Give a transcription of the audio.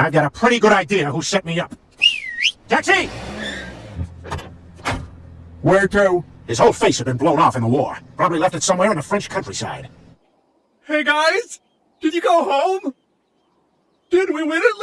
I've got a pretty good idea who set me up. Taxi! Where to? His whole face had been blown off in the war. Probably left it somewhere in the French countryside. Hey guys! Did you go home? Did we win it?